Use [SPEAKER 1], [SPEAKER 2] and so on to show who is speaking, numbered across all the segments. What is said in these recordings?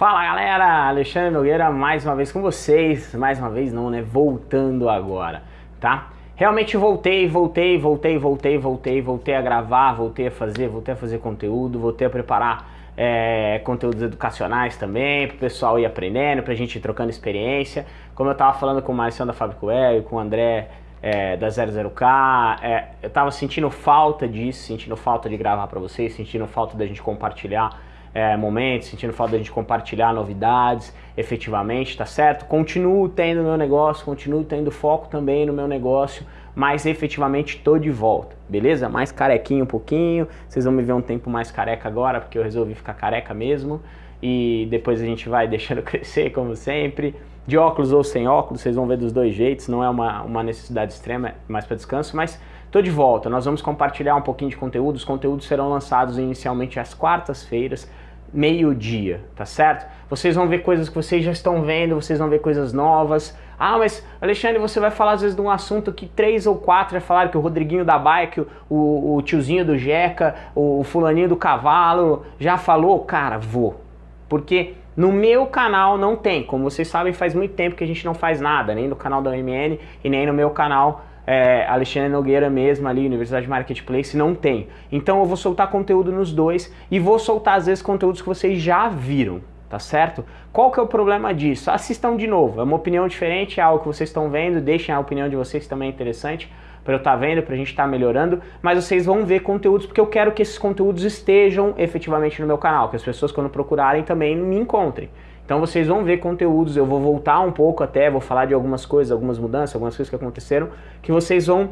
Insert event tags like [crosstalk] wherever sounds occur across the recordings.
[SPEAKER 1] Fala galera, Alexandre Nogueira mais uma vez com vocês, mais uma vez não, né, voltando agora, tá? Realmente voltei, voltei, voltei, voltei, voltei, voltei a gravar, voltei a fazer, voltei a fazer conteúdo, voltei a preparar é, conteúdos educacionais também, para o pessoal ir aprendendo, para a gente ir trocando experiência. Como eu estava falando com o Marcião da Fábrica e com o André é, da 00K, é, eu estava sentindo falta disso, sentindo falta de gravar para vocês, sentindo falta da gente compartilhar é, momentos, sentindo falta da gente compartilhar novidades efetivamente, tá certo? Continuo tendo meu negócio, continuo tendo foco também no meu negócio, mas efetivamente tô de volta, beleza? Mais carequinho um pouquinho, vocês vão me ver um tempo mais careca agora, porque eu resolvi ficar careca mesmo, e depois a gente vai [laughs] deixando crescer, como sempre. De óculos ou sem óculos, vocês vão ver dos dois jeitos, não é uma, uma necessidade extrema, é mais para descanso, mas tô de volta. Nós vamos compartilhar um pouquinho de conteúdo, os conteúdos serão lançados inicialmente às quartas-feiras, meio-dia, tá certo? Vocês vão ver coisas que vocês já estão vendo, vocês vão ver coisas novas. Ah, mas Alexandre, você vai falar às vezes de um assunto que três ou quatro já falaram, que o Rodriguinho da que o, o, tiozinho do Jeca, o fulaninho do cavalo já falou. Cara, vou. Porque no meu canal não tem, como vocês sabem faz muito tempo que a gente não faz nada, nem no canal da OMN e nem no meu canal é, Alexandre Nogueira mesmo ali, Universidade Marketplace, não tem. Então eu vou soltar conteúdo nos dois e vou soltar às vezes conteúdos que vocês já viram, tá certo? Qual que é o problema disso? Assistam de novo, é uma opinião diferente, é algo que vocês estão vendo, deixem a opinião de vocês também é interessante para eu estar tá vendo, para a gente estar tá melhorando, mas vocês vão ver conteúdos porque eu quero que esses conteúdos estejam efetivamente no meu canal, que as pessoas quando procurarem também me encontrem. Então vocês vão ver conteúdos, eu vou voltar um pouco até, vou falar de algumas coisas, algumas mudanças, algumas coisas que aconteceram, que vocês vão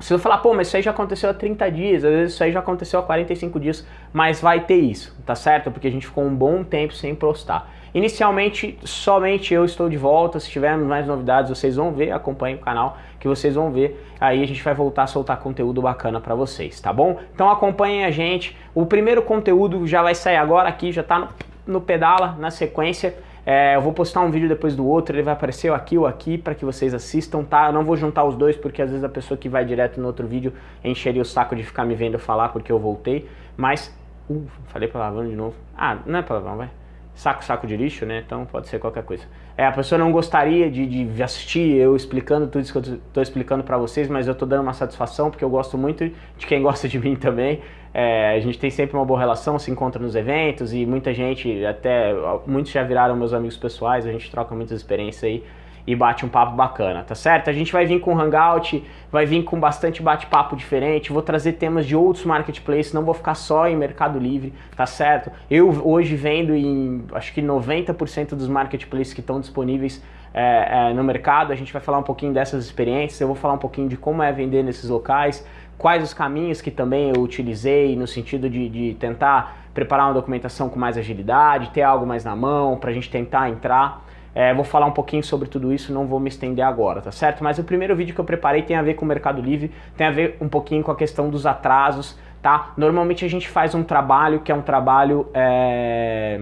[SPEAKER 1] vocês vão falar, pô, mas isso aí já aconteceu há 30 dias, às vezes isso aí já aconteceu há 45 dias, mas vai ter isso, tá certo? Porque a gente ficou um bom tempo sem postar. Inicialmente, somente eu estou de volta, se tivermos mais novidades vocês vão ver, acompanhem o canal que vocês vão ver, aí a gente vai voltar a soltar conteúdo bacana para vocês, tá bom? Então acompanhem a gente, o primeiro conteúdo já vai sair agora aqui, já tá no no Pedala, na sequência. É, eu vou postar um vídeo depois do outro, ele vai aparecer aqui ou aqui para que vocês assistam, tá? Eu não vou juntar os dois porque às vezes a pessoa que vai direto no outro vídeo encheria o saco de ficar me vendo falar porque eu voltei, mas... Uh, falei palavrão de novo. Ah, não é palavrão, vai saco, saco de lixo, né? Então pode ser qualquer coisa. É, a pessoa não gostaria de, de assistir eu explicando tudo isso que eu estou explicando para vocês, mas eu estou dando uma satisfação porque eu gosto muito de quem [laughs] gosta de mim também. É, a gente tem sempre uma boa relação, se encontra nos eventos e muita gente, até muitos já viraram meus amigos pessoais, a gente troca muitas experiências aí e bate um papo bacana, tá certo? A gente vai vir com Hangout, vai vir com bastante bate-papo diferente, vou trazer temas de outros marketplaces, não vou ficar só em Mercado Livre, tá certo? Eu hoje vendo em, acho que 90% dos marketplaces que estão disponíveis é, é, no mercado, a gente vai falar um pouquinho dessas experiências, eu vou falar um pouquinho de como é vender nesses locais, quais os caminhos que também eu utilizei no sentido de, de tentar preparar uma documentação com mais agilidade, ter algo mais na mão, para a gente tentar entrar. É, vou falar um pouquinho sobre tudo isso, não vou me estender agora, tá certo? Mas o primeiro vídeo que eu preparei tem a ver com o Mercado Livre, tem a ver um pouquinho com a questão dos atrasos, tá? Normalmente a gente faz um trabalho que é um trabalho é,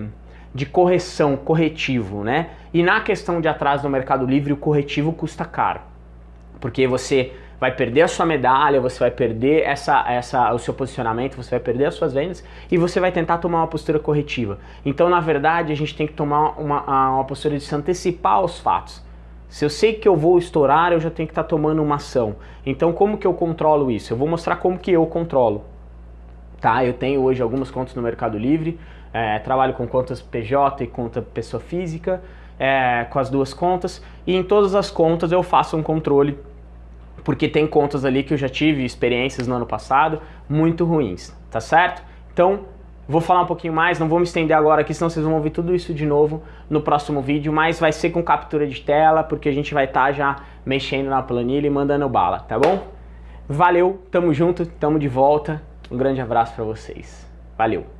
[SPEAKER 1] de correção, corretivo, né? E na questão de atraso no Mercado Livre, o corretivo custa caro, porque você vai perder a sua medalha, você vai perder essa, essa, o seu posicionamento, você vai perder as suas vendas e você vai tentar tomar uma postura corretiva. Então, na verdade, a gente tem que tomar uma, uma postura de se antecipar aos fatos. Se eu sei que eu vou estourar, eu já tenho que estar tá tomando uma ação. Então, como que eu controlo isso? Eu vou mostrar como que eu controlo. Tá? Eu tenho hoje algumas contas no Mercado Livre, é, trabalho com contas PJ e conta pessoa física, é, com as duas contas, e em todas as contas eu faço um controle porque tem contas ali que eu já tive experiências no ano passado muito ruins, tá certo? Então, vou falar um pouquinho mais, não vou me estender agora aqui, senão vocês vão ouvir tudo isso de novo no próximo vídeo, mas vai ser com captura de tela, porque a gente vai estar tá já mexendo na planilha e mandando bala, tá bom? Valeu, tamo junto, tamo de volta, um grande abraço para vocês. Valeu!